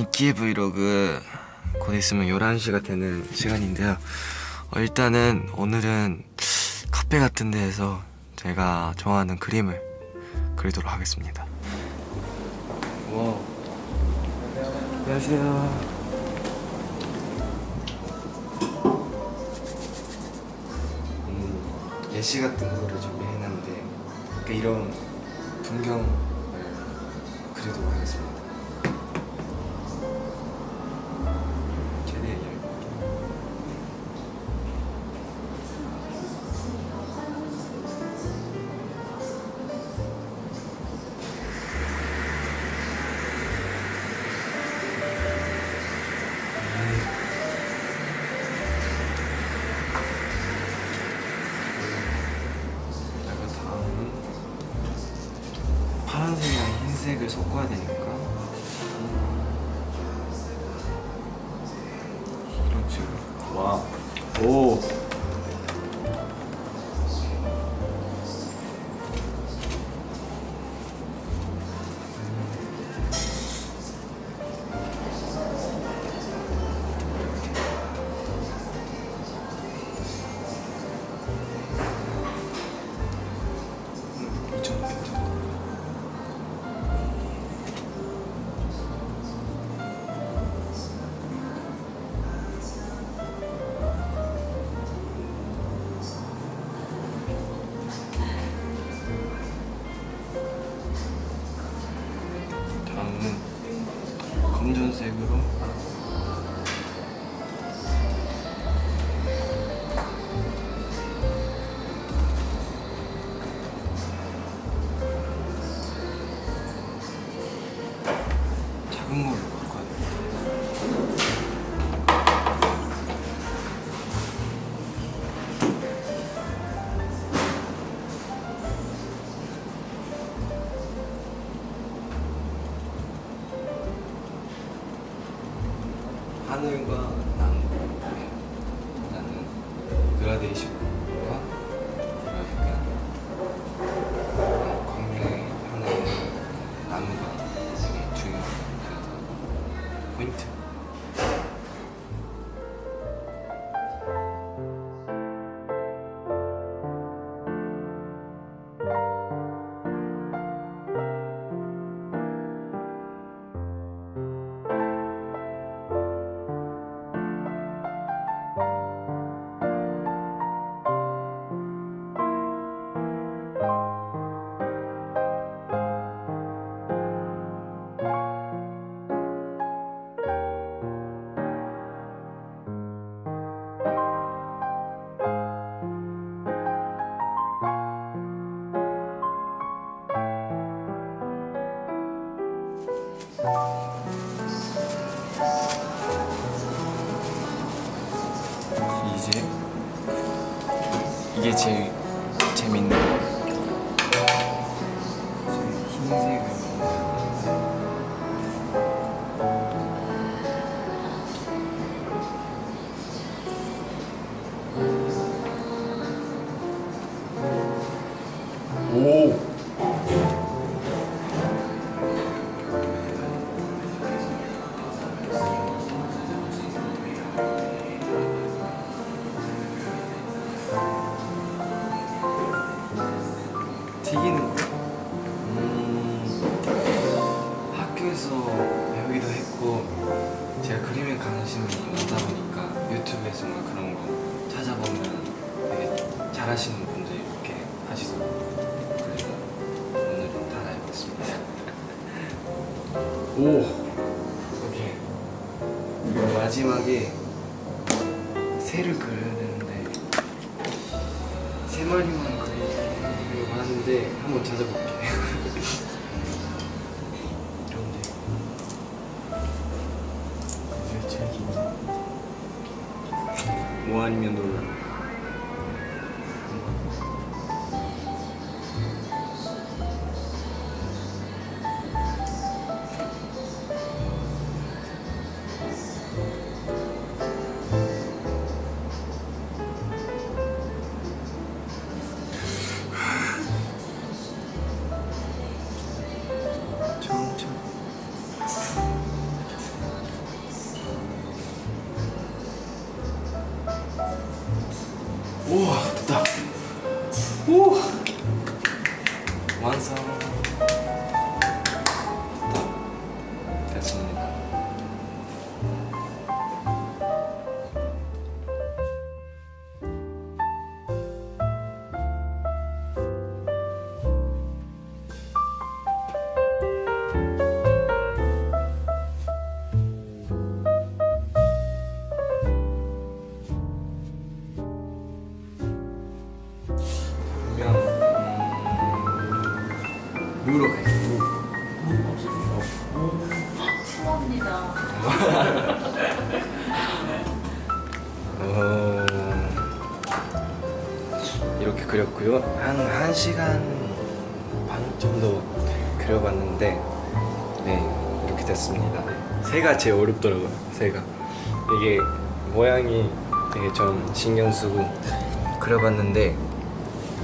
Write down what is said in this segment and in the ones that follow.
미끼의 브이로그 곧 있으면 11시가 되는 시간인데요. 어, 일단은 오늘은 카페 같은 데에서 제가 좋아하는 그림을 그리도록 하겠습니다. 와 안녕하세요. 음, 예시 같은 거를 준비해놨는데 이런 풍경을 그리도록 하겠습니다 파란색이랑 흰색을 섞어야 되니까 이런 식으로 와. 오. 하늘과 나무 네. 나는 그라데이션 이게 제일 재밌는 잘하시는 분들이 이렇게 하시더라고요 그래서 오늘은 다 알겠습니다 오! 오케이 그리고 마지막에 새를 그려야 되는데 세 마리만 그리려고 하는데 한번 찾아볼게요. 우와 됐다 갈게요 추워입니다. 어, 이렇게 그렸고요. 한 1시간 반 정도 그려봤는데 네 이렇게 됐습니다. 새가 제일 어렵더라고요. 새가 이게 모양이 되게 좀 신경 쓰고 그려봤는데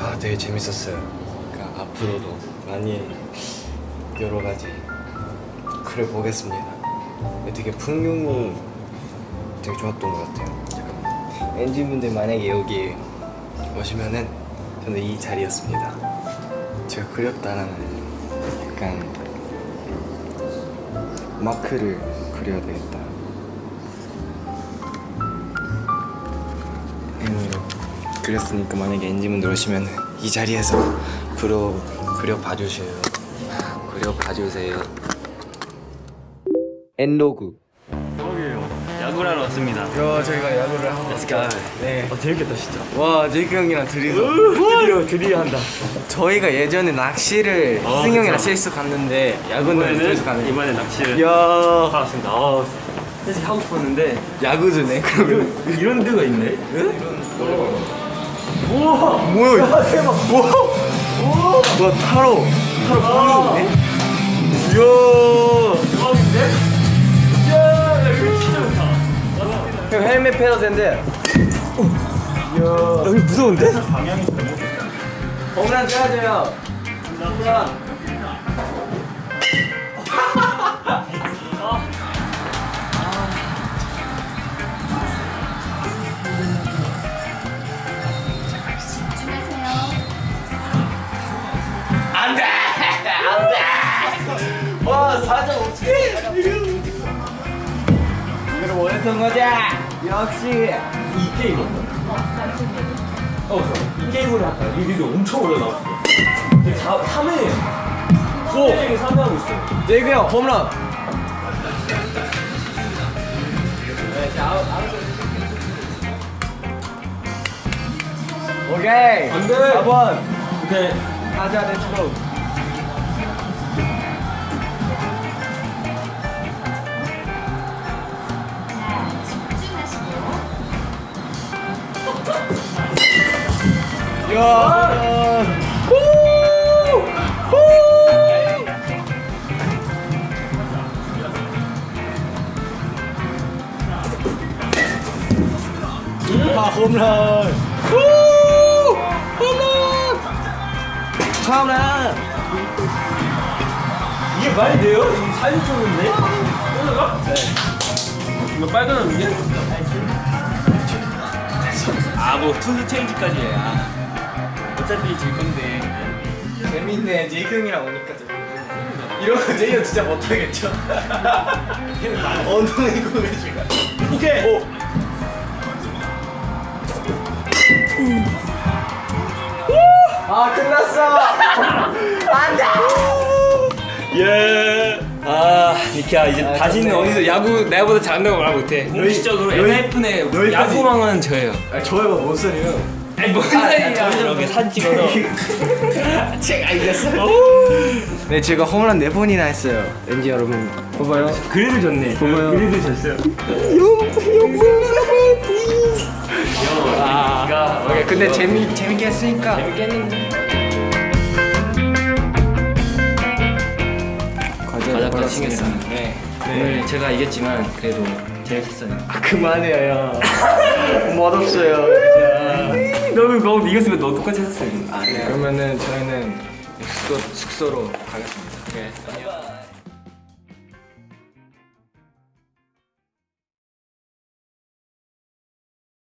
아 되게 재밌었어요. 그러니까 앞으로도 많이 여러 가지 그려보겠습니다. 되게 풍경이 되게 좋았던 것 같아요. 엔진분들 만약에 여기 오시면은 저는 이 자리였습니다. 제가 그렸다라는 약간 마크를 그려야 되겠다. 음, 그렸으니까 만약에 엔진분들 오시면 이 자리에서 그려 그려 봐 주세요. 그려 봐 주세요. 엔로그. 야구를 하러 왔습니다. 야 저희가 야구를 하고 Let's 네. 어, 재밌겠다 진짜. 와 제이크 형이랑 둘이서 드디어 드디어 한다. 저희가 예전에 낚시를 아, 승 형이랑. 셋이서 갔는데 야구는 이번에는 가는 이번에 낚시를 이야 하왔습니다. 아, 사실 하고 싶었는데 야구즈네 그러면 이런, 이런 데가 있네. 우와. 뭐야 이거 대박 우와 우 와와 타로 타로 꽝이 있네 이야 대박인데? 이야, 여기 진짜 좋다. 형 헬멧 패도 된대 여기 무서운데? 홈런 쳐야죠 홈런 집중하세요. 원했던 거자 역시 이 게임 어, 이 게임으로? 이 리드 엄청 오래 나왔어. 3회. 오! 3회 하고 있어. 제이크 형 홈런 오케이 안 돼. 4번 오케이. 가자 렛츠고 야아 홈런 후! 홈런 홈런 이게 말이 돼요? 이게 사진 찍는데? 올라가? 네. 이거 빨간 옷인데? 아, 뭐 투수 체인지까지 해. 아. 어차피 질 건데. 재밌네 제이크 형이랑 오니까 재밌네 거 제이크 형 진짜 못하겠죠? 엉덩이 공해주가 오케이. 오. 아 끝났어 안돼 예. 아, 니키야 이제 아, 다시는. 어디서 야구 내가보다 잘한다고 말 못해. 공식적으로 여기까지. 야구망은 저예요. 아 저희가 뭔 소리예요 아니 뭔 소리야? 이렇게 사진 찍어서. 책 알겠어 네 제가 홈런 4번이나 했어요 왠지 여러분 봐봐요 그래도 좋네. 고마워요. 그래도 졌어요. 아, 오케이 근데 재미, 재밌게 했으니까 재밌겠는데. 과자 과자까지 받았습니다. 챙겼습니다. 네. 오늘 제가 이겼지만 그래도 재밌었어요. 아 그만해요 멋없어요 너는 너 이겼으면 너 똑같이 했었어요. 아, 네. 그러면은 저희는 숙소, 숙소로 가겠습니다 네. 안녕.